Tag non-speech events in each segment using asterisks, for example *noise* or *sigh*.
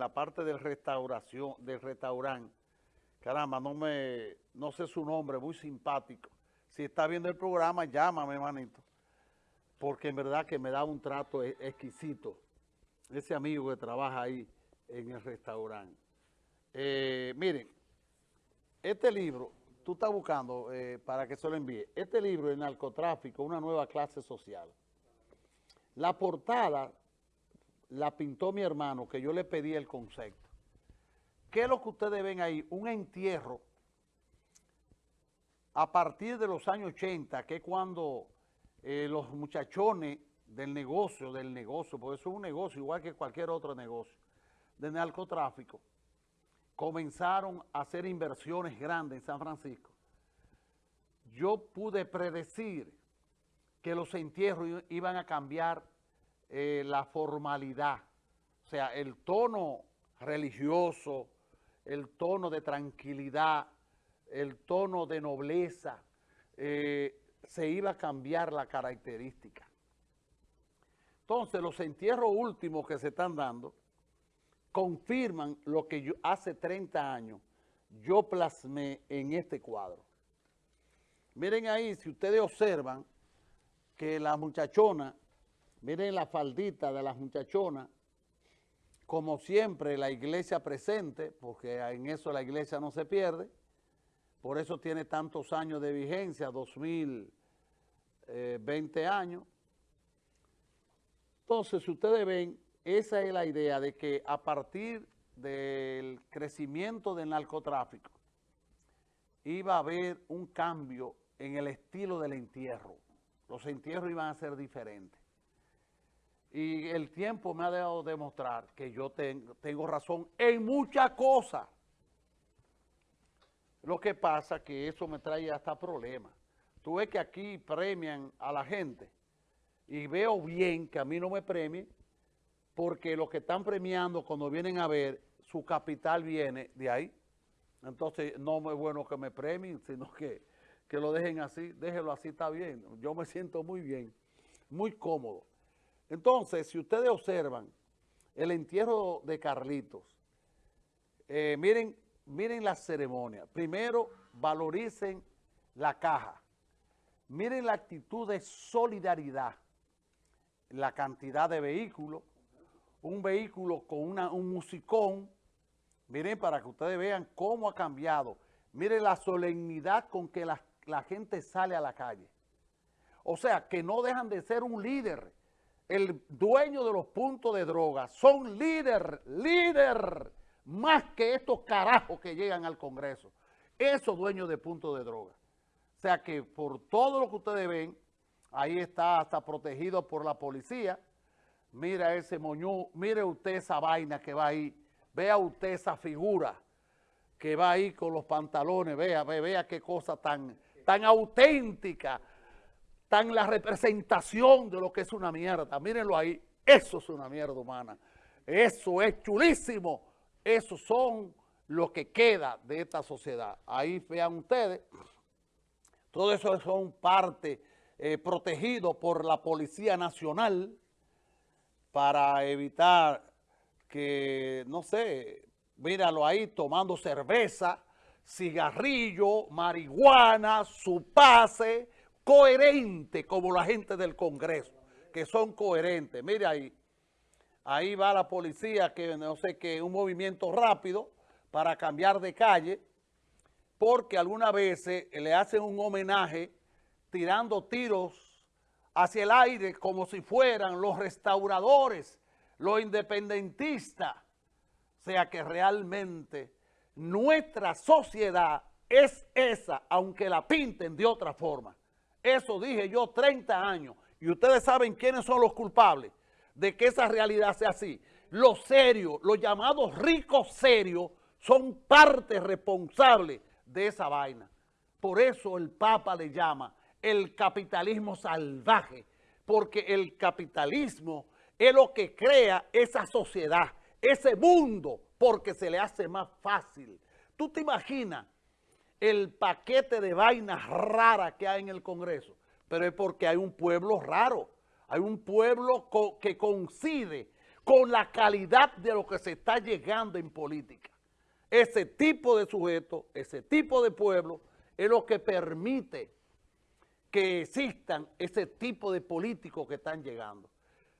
la parte del restauración, del restaurante, caramba, no me, no sé su nombre, muy simpático. Si está viendo el programa, llámame, manito, porque en verdad que me da un trato e, exquisito. Ese amigo que trabaja ahí en el restaurante. Eh, miren, este libro, tú estás buscando eh, para que se lo envíe, este libro, El narcotráfico, una nueva clase social. La portada la pintó mi hermano, que yo le pedí el concepto. ¿Qué es lo que ustedes ven ahí? Un entierro a partir de los años 80, que es cuando eh, los muchachones del negocio, del negocio, porque eso es un negocio igual que cualquier otro negocio, de narcotráfico, comenzaron a hacer inversiones grandes en San Francisco. Yo pude predecir que los entierros iban a cambiar eh, la formalidad, o sea, el tono religioso, el tono de tranquilidad, el tono de nobleza, eh, se iba a cambiar la característica. Entonces, los entierros últimos que se están dando confirman lo que hace 30 años yo plasmé en este cuadro. Miren ahí, si ustedes observan que la muchachona Miren la faldita de las muchachonas, como siempre la iglesia presente, porque en eso la iglesia no se pierde, por eso tiene tantos años de vigencia, 2020 eh, años. Entonces, si ustedes ven, esa es la idea de que a partir del crecimiento del narcotráfico, iba a haber un cambio en el estilo del entierro. Los entierros iban a ser diferentes. Y el tiempo me ha dejado demostrar que yo tengo razón en muchas cosas. Lo que pasa es que eso me trae hasta problemas. Tú ves que aquí premian a la gente y veo bien que a mí no me premien porque los que están premiando cuando vienen a ver, su capital viene de ahí. Entonces no es bueno que me premien, sino que, que lo dejen así. Déjelo así, está bien. Yo me siento muy bien, muy cómodo. Entonces, si ustedes observan el entierro de Carlitos, eh, miren, miren la ceremonia. Primero, valoricen la caja. Miren la actitud de solidaridad, la cantidad de vehículos, un vehículo con un musicón. Miren para que ustedes vean cómo ha cambiado. Miren la solemnidad con que la, la gente sale a la calle. O sea, que no dejan de ser un líder el dueño de los puntos de droga, son líder, líder, más que estos carajos que llegan al Congreso. Esos dueños de puntos de droga. O sea que por todo lo que ustedes ven, ahí está hasta protegido por la policía. Mira ese moñú, mire usted esa vaina que va ahí. Vea usted esa figura que va ahí con los pantalones. Vea, vea, vea qué cosa tan, tan auténtica tan la representación de lo que es una mierda. Mírenlo ahí, eso es una mierda humana. Eso es chulísimo. Eso son lo que queda de esta sociedad. Ahí vean ustedes, todo eso son parte eh, protegido por la Policía Nacional para evitar que, no sé, míralo ahí tomando cerveza, cigarrillo, marihuana, su pase, coherente como la gente del Congreso, que son coherentes. Mire ahí, ahí va la policía, que no sé qué, un movimiento rápido para cambiar de calle, porque algunas veces le hacen un homenaje tirando tiros hacia el aire como si fueran los restauradores, los independentistas. O sea que realmente nuestra sociedad es esa, aunque la pinten de otra forma. Eso dije yo 30 años. Y ustedes saben quiénes son los culpables de que esa realidad sea así. Los serios, los llamados ricos serios, son parte responsable de esa vaina. Por eso el Papa le llama el capitalismo salvaje, porque el capitalismo es lo que crea esa sociedad, ese mundo, porque se le hace más fácil. ¿Tú te imaginas el paquete de vainas raras que hay en el Congreso, pero es porque hay un pueblo raro, hay un pueblo que coincide con la calidad de lo que se está llegando en política. Ese tipo de sujeto, ese tipo de pueblo, es lo que permite que existan ese tipo de políticos que están llegando.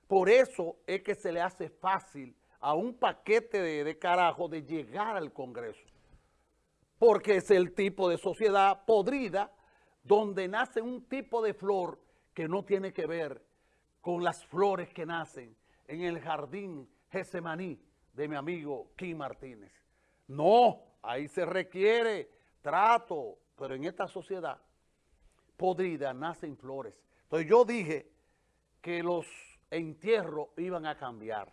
Por eso es que se le hace fácil a un paquete de, de carajo de llegar al Congreso. Porque es el tipo de sociedad podrida donde nace un tipo de flor que no tiene que ver con las flores que nacen en el jardín Gesemaní de mi amigo Kim Martínez. No, ahí se requiere trato, pero en esta sociedad podrida nacen flores. Entonces yo dije que los entierros iban a cambiar.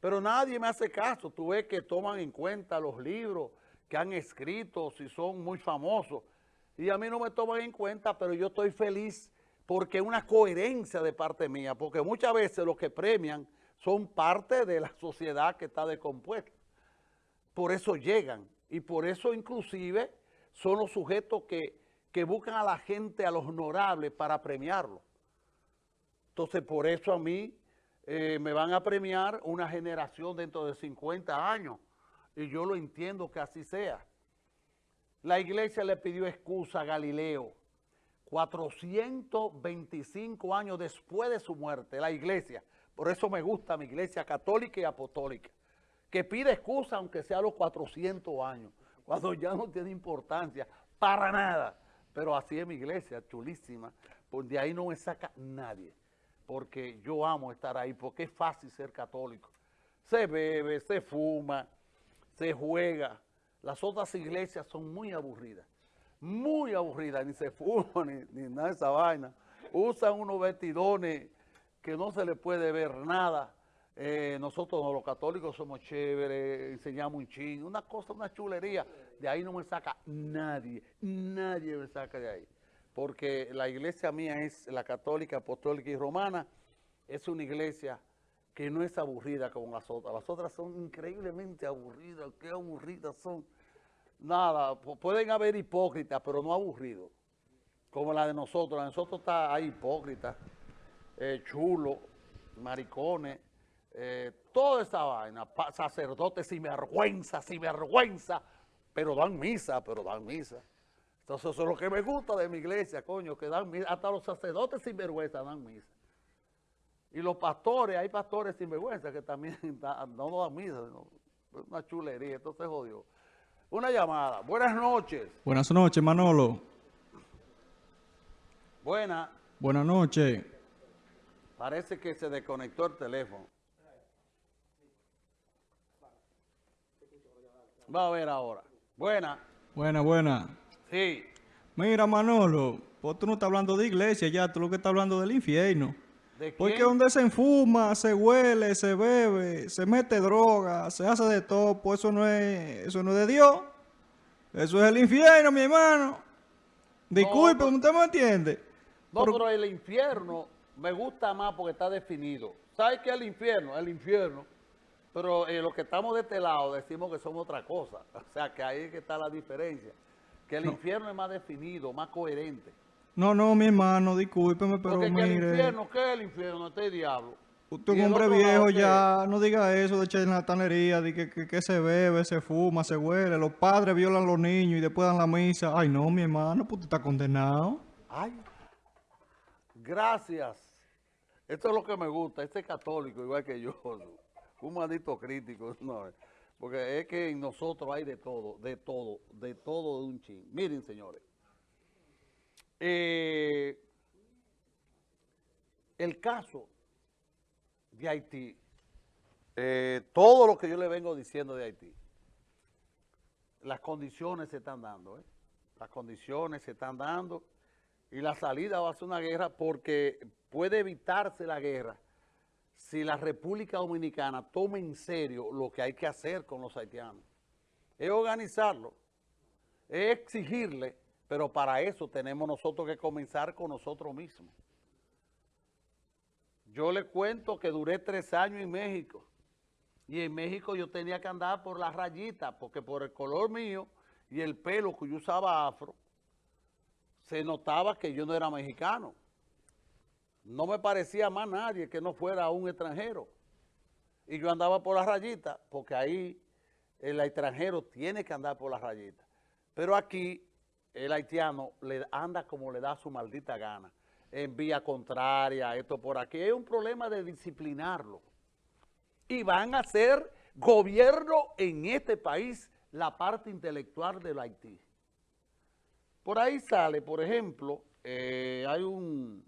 Pero nadie me hace caso. Tú ves que toman en cuenta los libros que han escrito, si son muy famosos. Y a mí no me toman en cuenta, pero yo estoy feliz porque es una coherencia de parte mía, porque muchas veces los que premian son parte de la sociedad que está descompuesta. Por eso llegan y por eso inclusive son los sujetos que, que buscan a la gente, a los honorables para premiarlo. Entonces por eso a mí eh, me van a premiar una generación dentro de 50 años y yo lo entiendo que así sea. La iglesia le pidió excusa a Galileo 425 años después de su muerte, la iglesia. Por eso me gusta mi iglesia católica y apostólica, que pide excusa aunque sea a los 400 años, cuando ya no tiene importancia para nada. Pero así es mi iglesia, chulísima, por de ahí no me saca nadie, porque yo amo estar ahí, porque es fácil ser católico. Se bebe, se fuma, se juega. Las otras iglesias son muy aburridas muy aburrida, ni se fuma, *laughs* ni, ni nada de esa vaina. Usan unos vestidones que no se le puede ver nada. Eh, nosotros los católicos somos chéveres, enseñamos un ching, una cosa, una chulería. De ahí no me saca nadie, nadie me saca de ahí. Porque la iglesia mía es la católica, apostólica y romana, es una iglesia que no es aburrida como las otras. Las otras son increíblemente aburridas, qué aburridas son nada, pueden haber hipócritas, pero no aburridos, como la de nosotros. La de nosotros está ahí hipócritas, eh, chulos, maricones, eh, toda esa vaina, sacerdotes sin vergüenza, sin vergüenza, pero dan misa, pero dan misa. Entonces eso es lo que me gusta de mi iglesia, coño, que dan misa, hasta los sacerdotes sin vergüenza dan misa. Y los pastores, hay pastores sin vergüenza que también *laughs* no dan misa, una chulería, entonces jodió. Una llamada. Buenas noches. Buenas noches, Manolo. Buenas. Buenas noches. Parece que se desconectó el teléfono. Va a ver ahora. Buena. Buena, buena. Sí. Mira, Manolo, pues tú no estás hablando de iglesia ya, tú lo que estás hablando del infierno. Porque donde se enfuma, se huele, se bebe, se mete droga, se hace de todo, pues eso no es, eso no es de Dios. Eso es el infierno, mi hermano. Disculpe, ¿usted me entiende? No, pero... el infierno me gusta más porque está definido. ¿Sabes qué es el infierno? El infierno. Pero eh, los que estamos de este lado decimos que somos otra cosa. *laughs* O sea, que ahí es que está la diferencia. Que el infierno es más definido, más coherente. No, no, mi hermano, discúlpeme, pero Porque mire... el infierno, ¿qué es el infierno? Este diablo. Usted es un hombre viejo ya, no diga eso de charlatanería, de que, que, que, se bebe, se fuma, se huele, los padres violan a los niños y después dan la misa. Ay, no, mi hermano, pues usted está condenado. Ay, gracias. Esto es lo que me gusta, este católico igual que yo, *laughs* un maldito crítico, *laughs* no, porque es que en nosotros hay de todo, de todo, de todo de un ching. Miren, señores. Eh, el caso de Haití, eh, todo lo que yo le vengo diciendo de Haití, las condiciones se están dando, ¿eh? las condiciones se están dando y la salida va a ser una guerra porque puede evitarse la guerra si la República Dominicana toma en serio lo que hay que hacer con los haitianos. Es organizarlo, es exigirle pero para eso tenemos nosotros que comenzar con nosotros mismos. Yo le cuento que duré tres años en México. Y en México yo tenía que andar por las rayitas, porque por el color mío y el pelo que yo usaba afro, se notaba que yo no era mexicano. No me parecía más nadie que no fuera un extranjero. Y yo andaba por la rayita, porque ahí el extranjero tiene que andar por la rayita. Pero aquí el haitiano le anda como le da su maldita gana, en vía contraria, esto por aquí. Es un problema de disciplinarlo. Y van a ser gobierno en este país la parte intelectual del Haití. Por ahí sale, por ejemplo, eh, hay un